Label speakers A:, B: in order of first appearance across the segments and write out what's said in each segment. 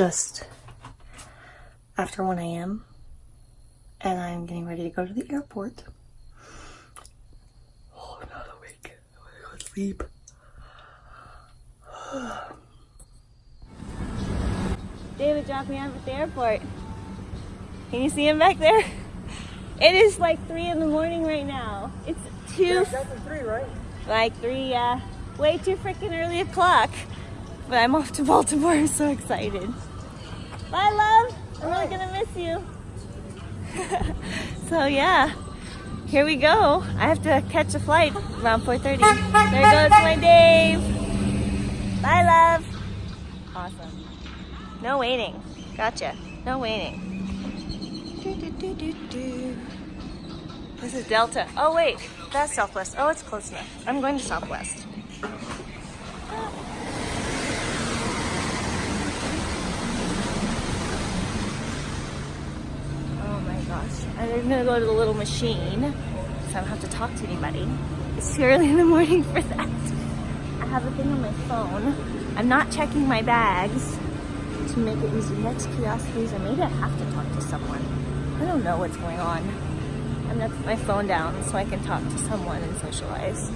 A: It is just after 1 a.m. and I'm getting ready to go to the airport. Oh, I'm not awake. I want to go to sleep.
B: David dropped me off at the airport. Can you see him back there? It is like 3 in the morning right now. It's 2.
A: Yeah, three, right?
B: Like 3, yeah. Way too freaking early o'clock. But I'm off to Baltimore. I'm so excited. Bye, love. I'm really gonna miss you. so yeah, here we go. I have to catch a flight around 4.30. There goes my Dave. Bye, love. Awesome. No waiting. Gotcha. No waiting. This is Delta. Oh wait, that's Southwest. Oh, it's close enough. I'm going to Southwest. Gosh. I'm gonna go to the little machine so I don't have to talk to anybody. It's too early in the morning for that. I have a thing on my phone. I'm not checking my bags to make it easy. Next curiosities, or maybe I have to talk to someone. I don't know what's going on. I'm gonna put my phone down so I can talk to someone and socialize.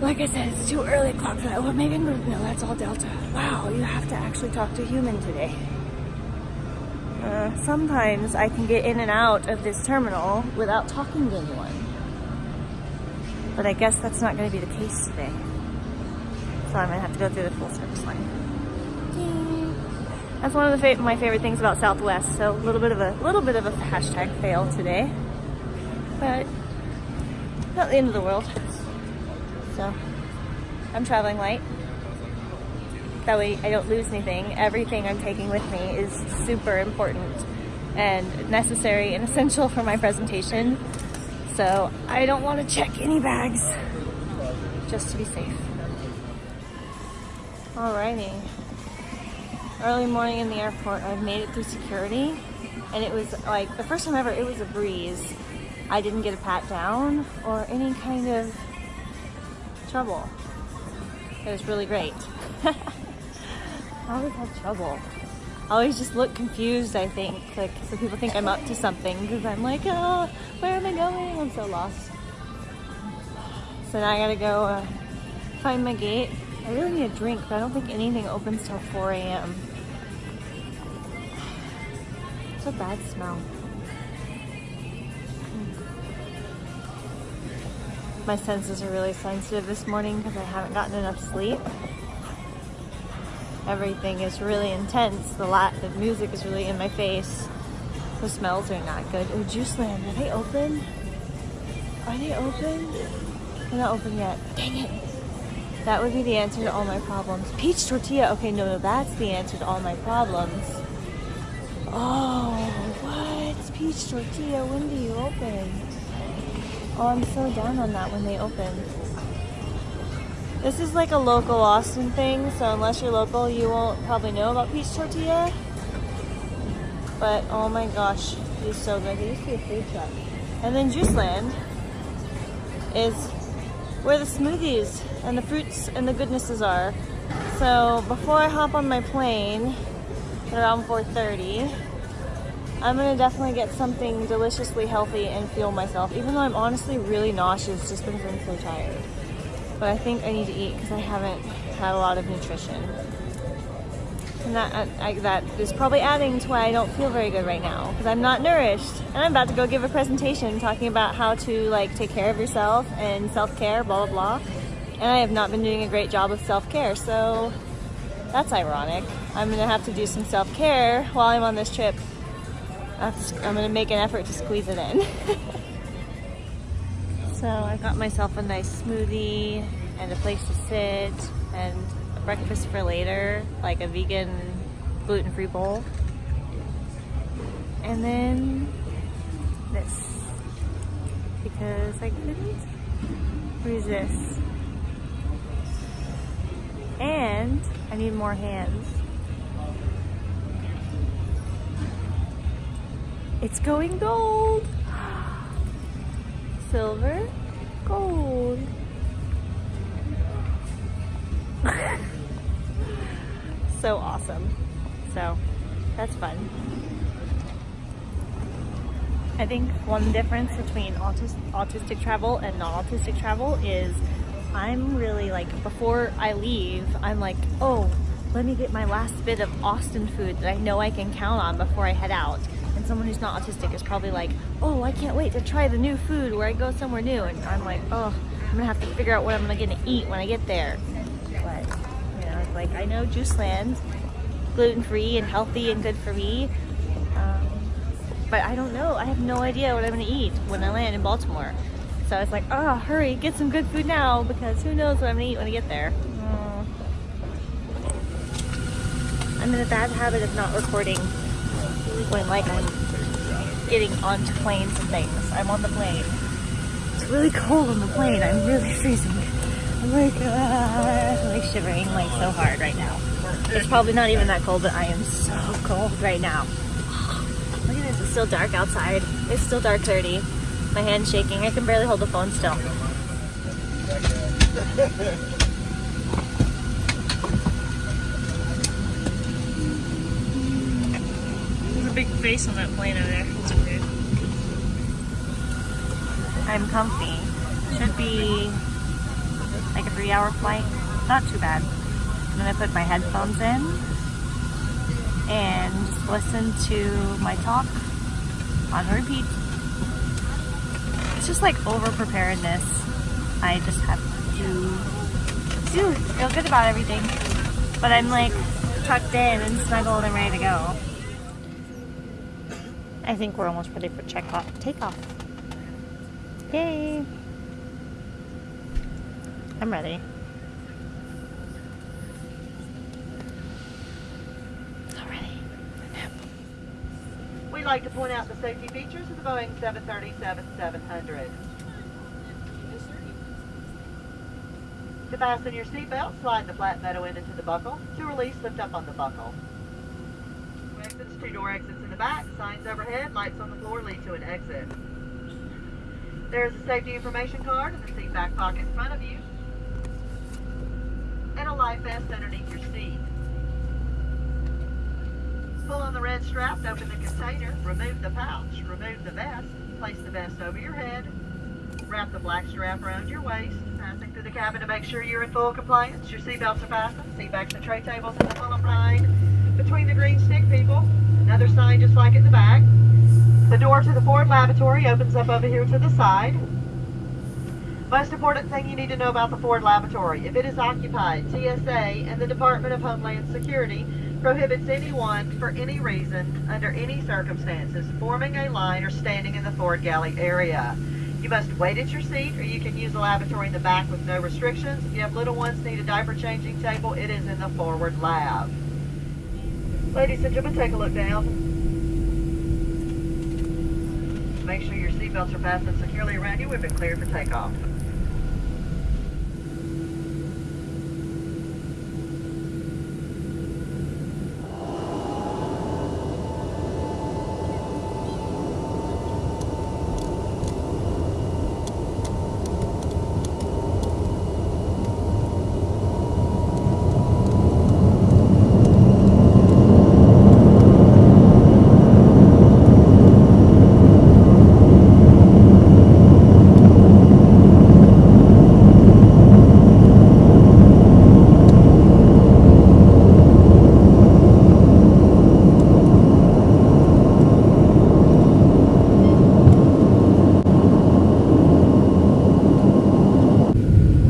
B: Like I said, it's too early o'clock for that. Well, maybe no, that's all Delta. Wow, you have to actually talk to a human today. Uh, sometimes I can get in and out of this terminal without talking to anyone. But I guess that's not going to be the case today. So I'm going to have to go through the full service line. That's one of the fa my favorite things about Southwest. So a little bit of a little bit of a hashtag fail today, but not the end of the world. So I'm traveling light. That way I don't lose anything. Everything I'm taking with me is super important and necessary and essential for my presentation. So I don't want to check any bags just to be safe. Alrighty. Early morning in the airport, I've made it through security and it was like the first time ever, it was a breeze. I didn't get a pat down or any kind of trouble. It was really great. I always have trouble. I always just look confused, I think. Like, so people think I'm up to something because I'm like, oh, where am I going? I'm so lost. So now I gotta go uh, find my gate. I really need a drink, but I don't think anything opens till 4 a.m. It's a bad smell. My senses are really sensitive this morning because I haven't gotten enough sleep everything is really intense. The lot, the music is really in my face. The smells are not good. Oh, Juiceland, are they open? Are they open? They're not open yet. Dang it. That would be the answer to all my problems. Peach tortilla. Okay, no, no, that's the answer to all my problems. Oh, what? Peach tortilla, when do you open? Oh, I'm so down on that when they open. This is like a local Austin thing, so unless you're local, you won't probably know about peach tortilla. But oh my gosh, it's so good. There used to be a food truck. And then Juiceland is where the smoothies and the fruits and the goodnesses are. So before I hop on my plane at around 4.30, I'm gonna definitely get something deliciously healthy and fuel myself, even though I'm honestly really nauseous just because I'm so tired but I think I need to eat because I haven't had a lot of nutrition. And that, uh, I, that is probably adding to why I don't feel very good right now because I'm not nourished. And I'm about to go give a presentation talking about how to like take care of yourself and self-care, blah, blah, blah. And I have not been doing a great job of self-care, so that's ironic. I'm gonna have to do some self-care while I'm on this trip. I'm gonna make an effort to squeeze it in. So I got myself a nice smoothie and a place to sit and a breakfast for later, like a vegan gluten-free bowl. And then this, because I couldn't resist. And I need more hands. It's going gold! Silver, gold. so awesome. So that's fun. I think one difference between autis autistic travel and non-autistic travel is I'm really like, before I leave, I'm like, oh, let me get my last bit of Austin food that I know I can count on before I head out. Someone who's not autistic is probably like, oh, I can't wait to try the new food where I go somewhere new. And I'm like, oh, I'm gonna have to figure out what I'm gonna eat when I get there. But, you know, like, I know Juice Land, gluten-free and healthy and good for me. Um, but I don't know. I have no idea what I'm gonna eat when I land in Baltimore. So I was like, oh, hurry, get some good food now because who knows what I'm gonna eat when I get there. Mm. I'm in a bad habit of not recording when like I'm getting onto planes and things. I'm on the plane. It's really cold on the plane. I'm really freezing. I'm like, uh, like shivering like so hard right now. It's probably not even that cold, but I am so cold right now. Look at this, it's still dark outside. It's still dark 30. My hand's shaking. I can barely hold the phone still. On that plane. I'm comfy. Should be like a three hour flight. Not too bad. I'm gonna put my headphones in and listen to my talk on repeat. It's just like over preparedness. I just have to do feel good about everything. But I'm like tucked in and snuggled and ready to go. I think we're almost ready for check off takeoff. Yay! I'm ready. Already.
C: We'd like to point out the safety features of the Boeing 737-700. To fasten your seatbelt, slide the flat metal end into the buckle. To release, lift up on the buckle. Two exits, two door exits in the back, signs overhead, lights on the floor lead to an exit. There is a safety information card in the seat back pocket in front of you. And a life vest underneath your seat. Pull on the red strap open the container, remove the pouch, remove the vest, place the vest over your head, wrap the black strap around your waist, passing through the cabin to make sure you're in full compliance. Your seatbelts are fastened, seat backs and tray tables in the full line between the green stick people. Another sign just like in the back. The door to the Ford lavatory opens up over here to the side. Most important thing you need to know about the Ford lavatory. If it is occupied, TSA and the Department of Homeland Security prohibits anyone for any reason, under any circumstances, forming a line or standing in the Ford galley area. You must wait at your seat or you can use the lavatory in the back with no restrictions. If you have little ones need a diaper changing table, it is in the forward lab. Ladies and gentlemen, take a look down. Make sure your seatbelts are fastened securely around you. We've been cleared for takeoff.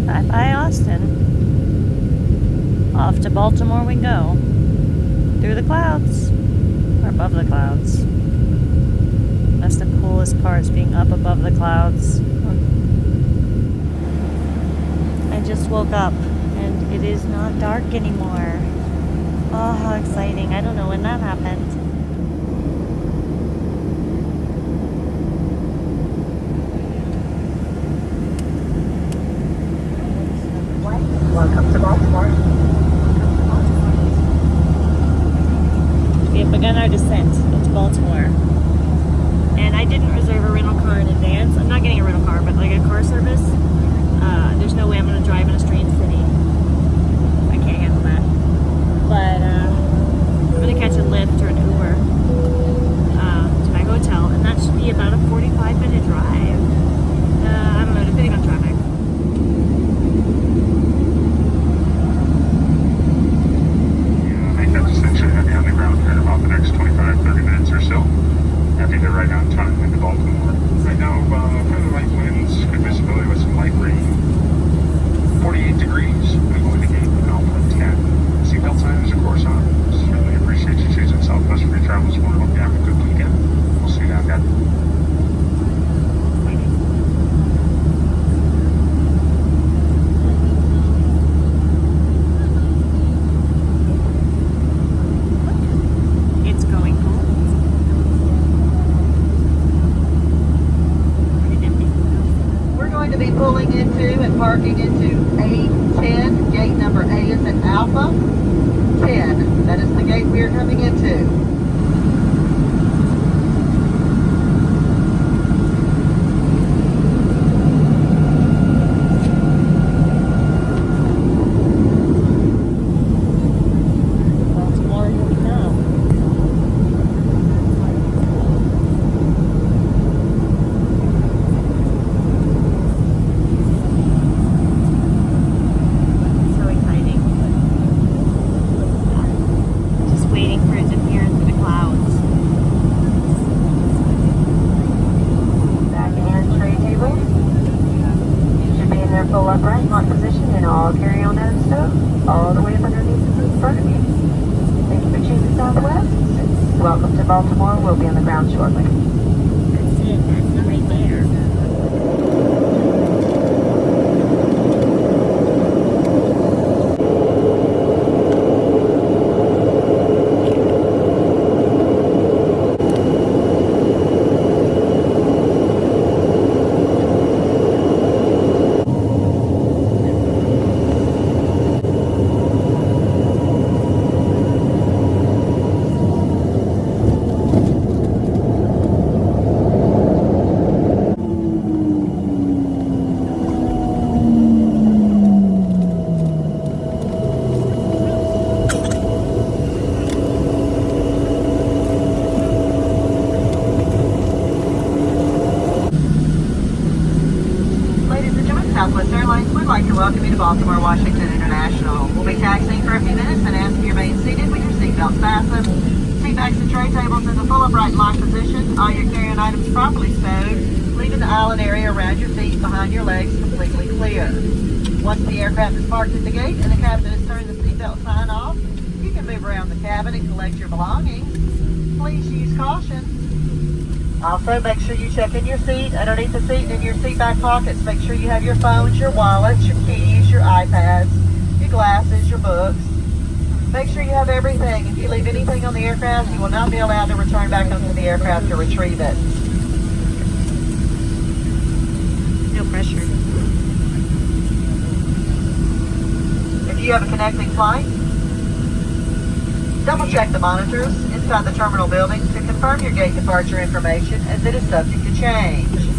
B: Bye bye, Austin. Off to Baltimore we go. Through the clouds. Or above the clouds. That's the coolest part, is up above the clouds. I just woke up and it is not dark anymore. Oh, how exciting. I don't know when that happened.
C: Welcome to Baltimore.
B: We have begun our descent into Baltimore and I didn't reserve a rental car in advance. I'm not getting a rental car, but like a car service. Uh, there's no way I'm going to drive in a strange city. I can't handle that. But uh, I'm going to catch a Lyft or an Uber uh, to my
D: hotel, and that should be about a 45 minute drive. Uh, I don't know, depending on traffic. Yeah, I think that's essentially the ground
B: for about the next 25, 30
C: minutes or so. I think they're right on time into Baltimore. Baltimore Washington International. We'll be taxiing for a few minutes and ask you remain seated with your seatbelt fastened. Seatbacks and tray tables in the full upright lock position. All your carry-on items properly stowed, leaving the island area around your feet behind your legs completely clear. Once the aircraft is parked at the gate and the captain has turned the seatbelt sign off, you can move around the cabin and collect your belongings. Please use caution. Also, make sure you check in your seat, underneath the seat, and in your seat back pockets. Make sure you have your phones, your wallets, your iPads, your glasses, your books. Make sure you have everything. If you leave anything on the aircraft, you will not be allowed to return back onto the aircraft to retrieve it.
B: No pressure.
C: If you have a connecting flight, double check the monitors inside the terminal building to confirm your gate departure information as it is subject to change.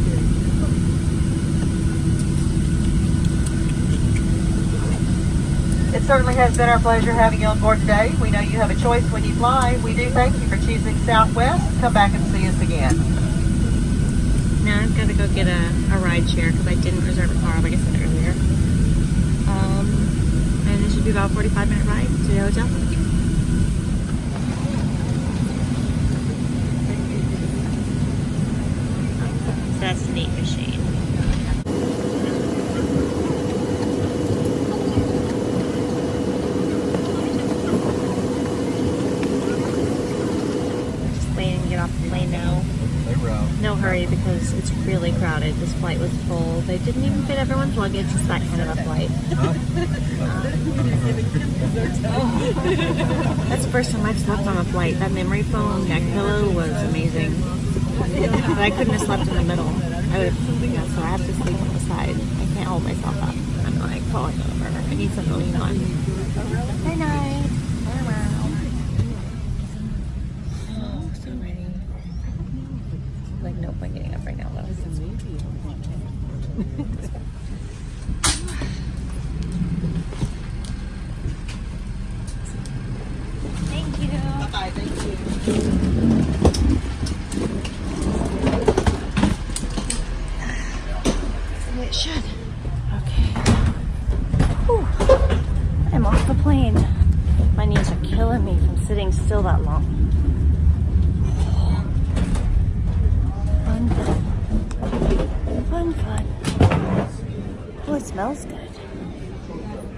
C: It certainly has been our pleasure having you on board today. We know you have a choice when you fly. We do thank you for choosing Southwest. Come back and see us again.
B: Now I've got to go get a, a ride share because I didn't reserve a car like I said earlier. Um, and it should be about a 45 minute ride to the hotel. That's the neat machine. Just waiting to get off the plane now. Because it's really crowded. This flight was full. They didn't even fit everyone's luggage. It's that kind of a flight. Um, that's the first time I've slept on a flight. That memory foam neck pillow was amazing. But I couldn't have slept in the middle. I would have, yeah, so I have to sleep on the side. I can't hold myself up. I'm like oh, falling over. I need something to lean on. Good night. Oh, so ready. Like no point getting up right now though. Thank you.
C: Bye-bye. Thank you.
B: It should. Okay. Whew. I'm off the plane. My knees are killing me from sitting still that long. Fun, fun. Fun, fun. Oh, it smells good.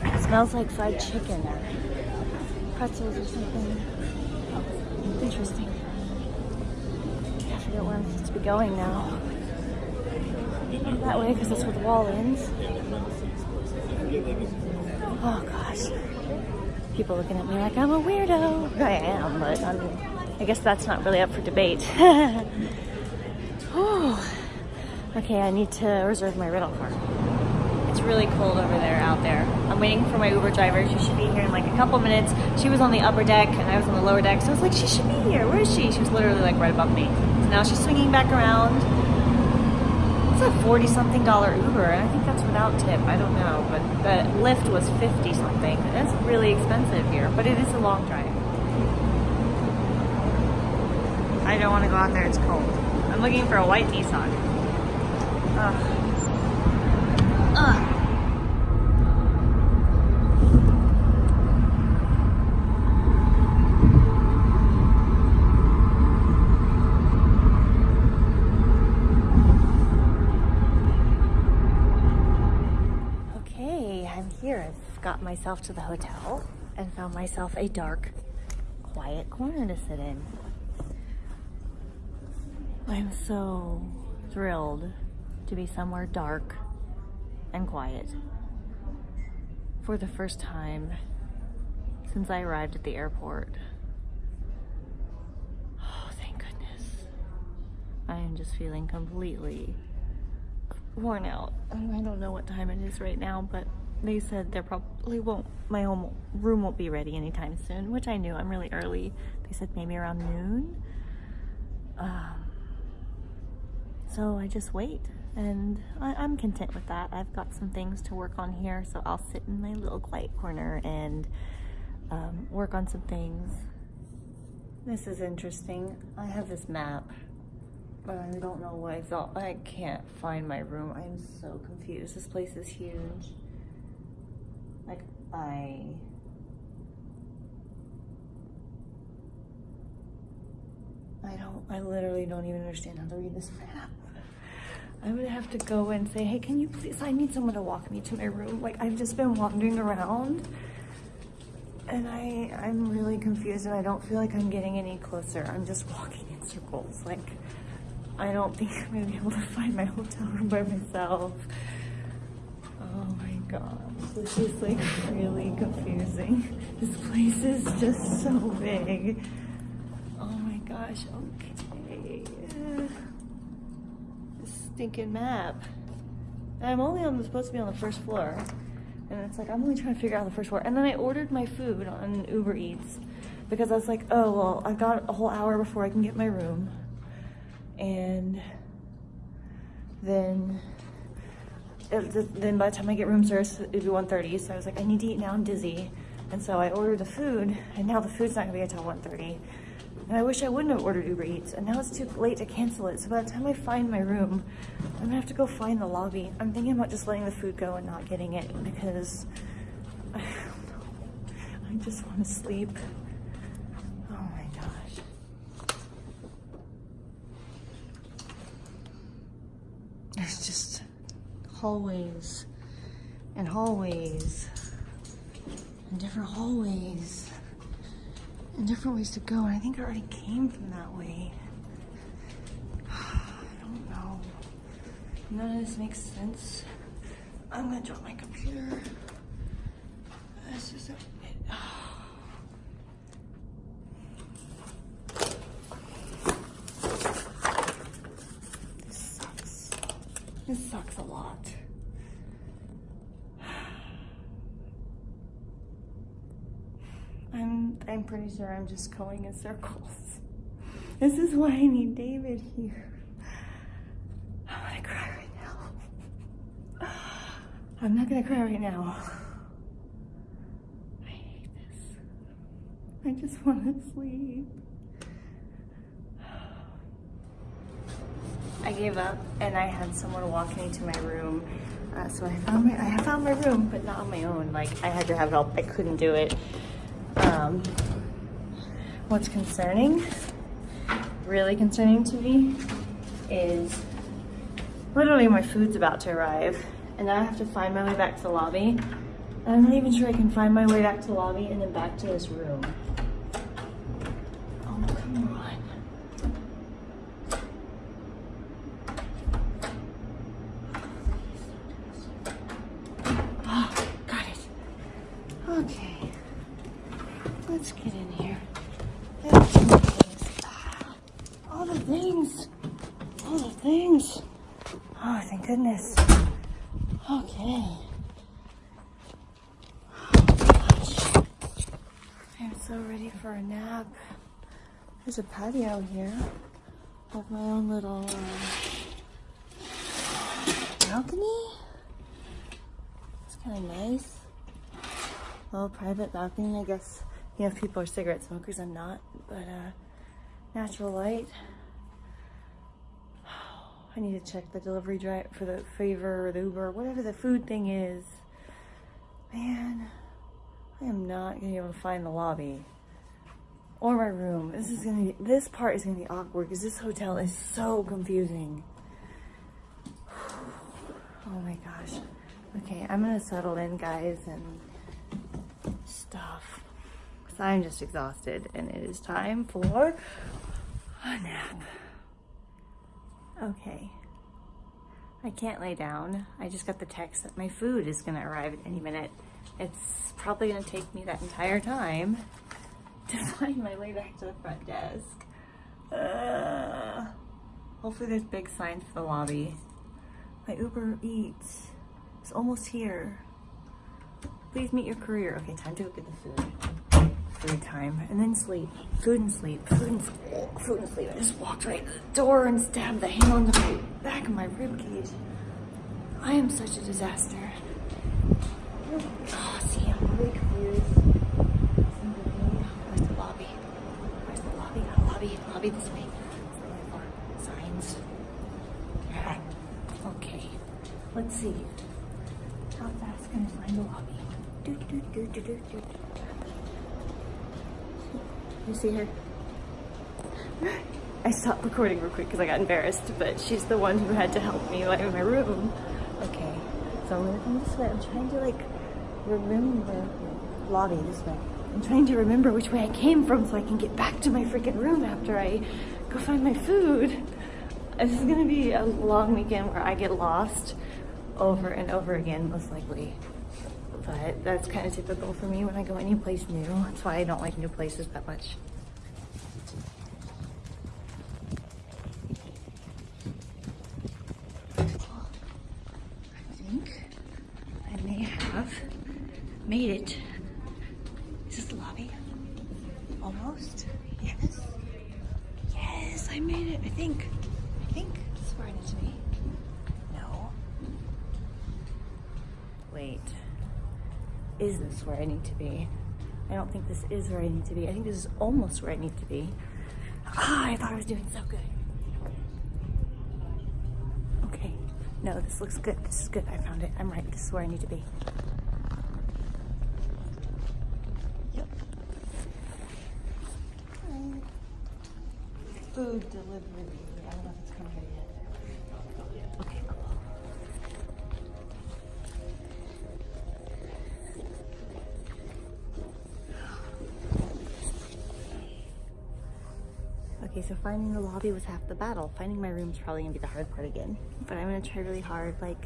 B: It smells like fried chicken pretzels or something. Interesting. I forget where I'm supposed to be going now. That way, because that's where the wall ends. Oh gosh. People looking at me like I'm a weirdo. I am, but I'm, I guess that's not really up for debate. Okay, I need to reserve my rental car. Really cold over there, out there. I'm waiting for my Uber driver. She should be here in like a couple minutes. She was on the upper deck and I was on the lower deck. So I was like, she should be here. Where is she? She was literally like right above me. So now she's swinging back around. It's a 40 something dollar Uber. And I think that's without tip. I don't know. But the Lyft was 50 something. It's really expensive here, but it is a long drive. I don't want to go out there. It's cold. I'm looking for a white Nissan. Ugh. Ugh. Okay, I'm here. I've got myself to the hotel and found myself a dark, quiet corner to sit in. I'm so thrilled to be somewhere dark and quiet for the first time since I arrived at the airport. Oh, thank goodness. I am just feeling completely worn out. I don't know what time it is right now, but they said there probably won't, my home room won't be ready anytime soon, which I knew. I'm really early. They said maybe around noon. Um, so I just wait and I, I'm content with that. I've got some things to work on here, so I'll sit in my little quiet corner and um, work on some things. This is interesting. I have this map, but I don't know what I thought. I can't find my room. I'm so confused. This place is huge. I... I don't, I literally don't even understand how to read this map. I would have to go and say, hey, can you please, I need someone to walk me to my room. Like, I've just been wandering around and I, I'm really confused and I don't feel like I'm getting any closer. I'm just walking in circles. Like, I don't think I'm gonna be able to find my hotel room by myself. Oh my god, this is like really confusing. This place is just so big. Oh my gosh, okay. This stinking map. I'm only on, supposed to be on the first floor. And it's like, I'm only trying to figure out the first floor. And then I ordered my food on Uber Eats because I was like, oh, well, I've got a whole hour before I can get my room. And then, Uh, then by the time I get room service, it'd be 1.30. So I was like, I need to eat now, I'm dizzy. And so I ordered the food and now the food's not gonna be until 1.30. And I wish I wouldn't have ordered Uber Eats, and now it's too late to cancel it. So by the time I find my room, I'm gonna have to go find the lobby. I'm thinking about just letting the food go and not getting it because I just want to sleep. Oh my gosh. Just hallways and hallways and different hallways and different ways to go. And I think I already came from that way. I don't know. None of this makes sense. I'm gonna drop my computer. This is a it, This sucks. This sucks a lot. I'm I'm pretty sure I'm just going in circles. This is why I need David here. I'm gonna cry right now. I'm not gonna cry right now. I hate this. I just want to sleep. I gave up and I had someone walk me to my room. Uh, so I found my I found my room, but not on my own. Like I had to have help. I couldn't do it. Um, what's concerning, really concerning to me, is literally my food's about to arrive, and I have to find my way back to the lobby. And I'm not even sure I can find my way back to the lobby and then back to this room. Oh, come on. Oh, got it. Okay. Let's get in here. Ah, All the things. All the things. Oh, thank goodness. Okay. Gosh. I'm so ready for a nap. There's a patio here with my own little uh, balcony. It's kind of nice. Little private balcony, I guess. You know, if people are cigarette smokers, I'm not. But uh, natural light. I need to check the delivery drive for the favor or the Uber, whatever the food thing is. Man, I am not gonna be able to find the lobby or my room. This is gonna be, this part is gonna be awkward because this hotel is so confusing. Oh my gosh. Okay, I'm gonna settle in, guys, and stuff. Because I'm just exhausted and it is time for a nap. Okay. I can't lay down. I just got the text that my food is gonna arrive at any minute. It's probably gonna take me that entire time to find my way back to the front desk. Uh, hopefully there's big signs for the lobby. My Uber Eats is almost here. Please meet your courier. Okay, time to go get the food. Food time. And then sleep. Food and sleep. Food and sleep. Food and sleep. I just walked right to the door and stabbed the handle in the back of my rib cage. I am such a disaster. Oh, see, I'm really confused. Where's the lobby? Where's the lobby? Oh, lobby this way. Signs. Okay, let's see. How fast can I find the lobby? Do, do, do, do, do, do. You see her? I stopped recording real quick because I got embarrassed, but she's the one who had to help me like in my room. Okay, so I'm gonna come this way. I'm trying to like remember lobby this way. I'm trying to remember which way I came from so I can get back to my freaking room after I go find my food. This is gonna be a long weekend where I get lost over and over again, most likely. But that's kind of typical for me when I go any place new. That's why I don't like new places that much. I think I may have made it. Is this the lobby? Almost? Yes. Yes, I made it. I think. I think this is where I need to be. No. Wait. Is this where I need to be? I don't think this is where I need to be. I think this is almost where I need to be. Ah, I thought I was doing so good. Okay. No, this looks good. This is good. I found it. I'm right. This is where I need to be. Okay, so finding the lobby was half the battle. Finding my room's probably gonna be the hard part again. But I'm gonna try really hard. Like,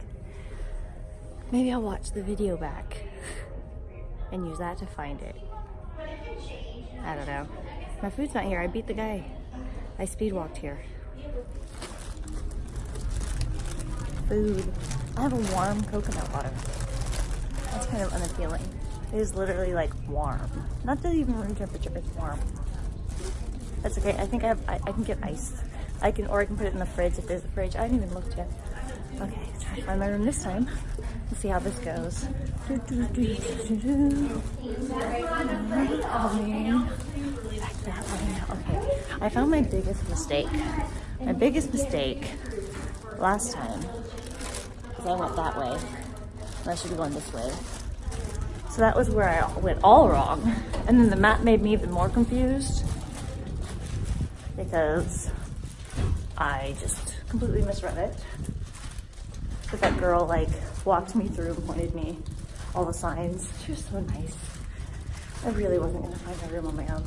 B: maybe I'll watch the video back and use that to find it. I don't know. My food's not here. I beat the guy. I speed walked here. Food. I have a warm coconut water. That's kind of unappealing. It is literally like warm. Not that even room temperature, it's warm. That's okay. I think I have, I, I can get ice. I can, or I can put it in the fridge if there's a fridge. I haven't even looked yet. Okay, try to find my room this time. Let's see how this goes. Do, do, do, do, that way. Okay. I found my biggest mistake. My biggest mistake last time, because I went that way. And I should be going this way. So that was where I went all wrong. And then the map made me even more confused because I just completely misread it. But that girl like walked me through and pointed me all the signs. She was so nice. I really wasn't gonna find my room on my own.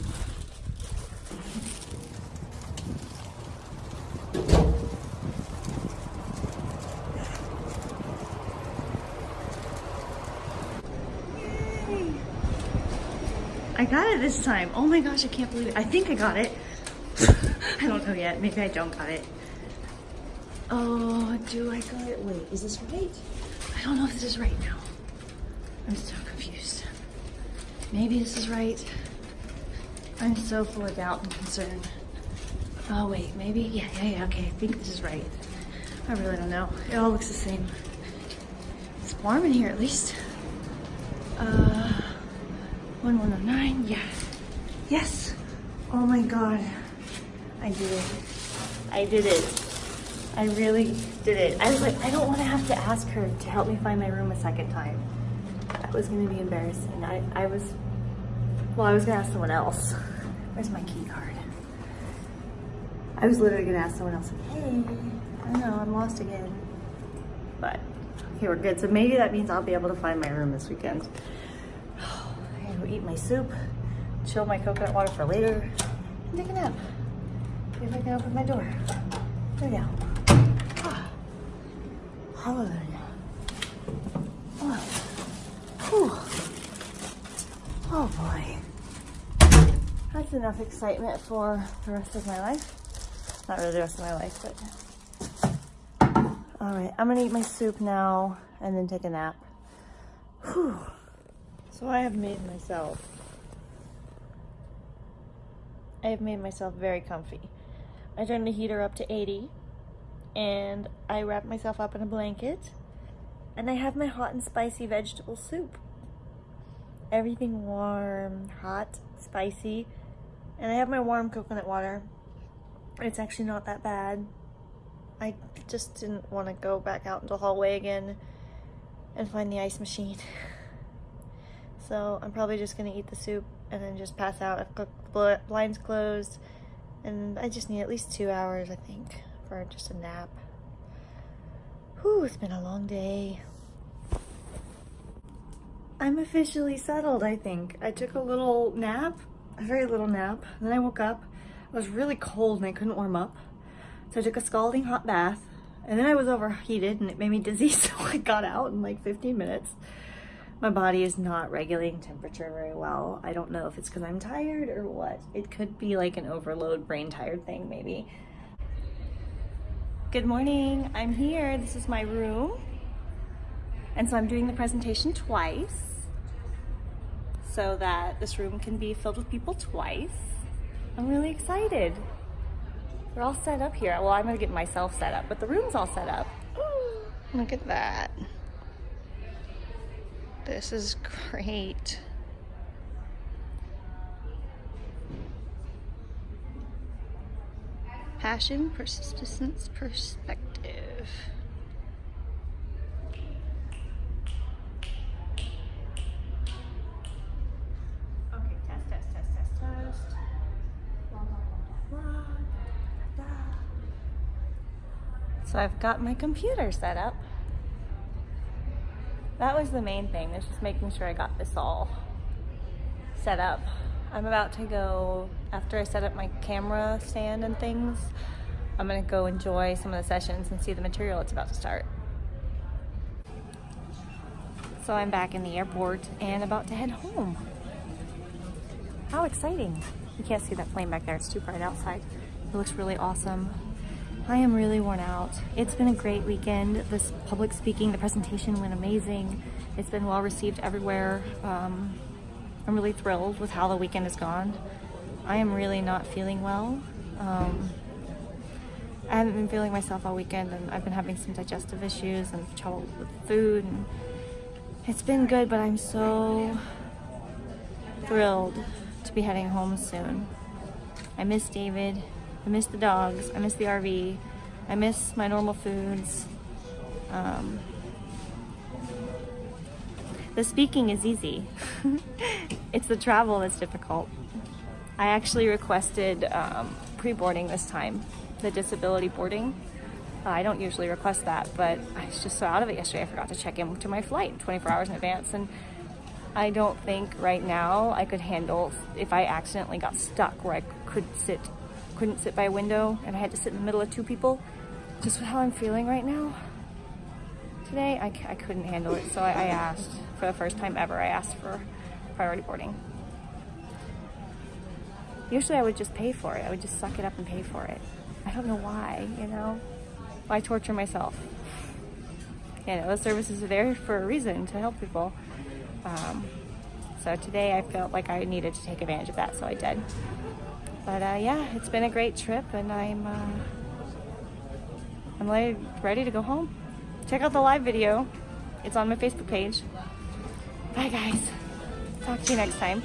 B: I got it this time. Oh my gosh, I can't believe it. I think I got it. I don't know yet. Maybe I don't got it. Oh, do I got it? Wait, is this right? I don't know if this is right now. I'm so confused. Maybe this is right. I'm so full of doubt and concern. Oh wait, maybe? Yeah, yeah, yeah, okay. I think this is right. I really don't know. It all looks the same. It's warm in here at least. Uh, 1109, yeah. Yes! Oh my god. I did it. I did it. I really did it. I was like, I don't want to have to ask her to help me find my room a second time. That was going to be embarrassing. I, I was, well, I was going to ask someone else. Where's my key card? I was literally going to ask someone else, hey, I don't know, I'm lost again. But, okay, we're good. So maybe that means I'll be able to find my room this weekend. Going to go eat my soup, chill my coconut water for later, and take a nap. See if I can open my door. There we go. Ah. Hallelujah. Oh. Whew. Oh boy. That's enough excitement for the rest of my life. Not really the rest of my life, but. All right, I'm gonna eat my soup now and then take a nap. Whew. So I have made myself. I have made myself very comfy. I turned the heater up to 80 and I wrap myself up in a blanket and I have my hot and spicy vegetable soup. Everything warm, hot, spicy, and I have my warm coconut water. It's actually not that bad. I just didn't want to go back out into the hallway again and find the ice machine. So I'm probably just gonna eat the soup and then just pass out. I've got the blinds closed and I just need at least two hours, I think, for just a nap. Whew, it's been a long day. I'm officially settled, I think. I took a little nap, a very little nap, then I woke up. I was really cold and I couldn't warm up. So I took a scalding hot bath, and then I was overheated and it made me dizzy, so I got out in like 15 minutes. My body is not regulating temperature very well. I don't know if it's because I'm tired or what. It could be like an overload brain tired thing, maybe. Good morning, I'm here. This is my room. And so I'm doing the presentation twice so that this room can be filled with people twice. I'm really excited. We're all set up here. Well, I'm gonna get myself set up, but the room's all set up. Look at that. This is great. Passion, persistence, perspective. Okay, test, test, test, test, test. Blah, blah, blah, blah, blah, da, da, da. So I've got my computer set up. That was the main thing, is just making sure I got this all set up. I'm about to go, after I set up my camera stand and things, I'm gonna go enjoy some of the sessions and see the material it's about to start. So I'm back in the airport and about to head home. How exciting. You can't see that plane back there, it's too bright outside. It looks really awesome. I am really worn out. It's been a great weekend. This public speaking, the presentation went amazing. It's been well received everywhere. Um, I'm really thrilled with how the weekend has gone. I am really not feeling well. Um, I haven't been feeling myself all weekend and I've been having some digestive issues and trouble with food. And it's been good, but I'm so thrilled to be heading home soon. I miss David. I miss the dogs. I miss the RV. I miss my normal foods. Um, the speaking is easy. it's the travel that's difficult. I actually requested um, pre-boarding this time, the disability boarding. Uh, I don't usually request that, but I was just so out of it yesterday. I forgot to check in to my flight 24 hours in advance, and I don't think right now I could handle if I accidentally got stuck where I could sit couldn't sit by a window and I had to sit in the middle of two people. Just with how I'm feeling right now. Today, I, I couldn't handle it, so I, I asked, for the first time ever, I asked for priority boarding. Usually I would just pay for it. I would just suck it up and pay for it. I don't know why, you know? Why torture myself? You know, those services are there for a reason to help people. Um, so today I felt like I needed to take advantage of that, so I did. But uh, yeah, it's been a great trip, and I'm uh, I'm like ready to go home. Check out the live video. It's on my Facebook page. Bye guys. Talk to you next time.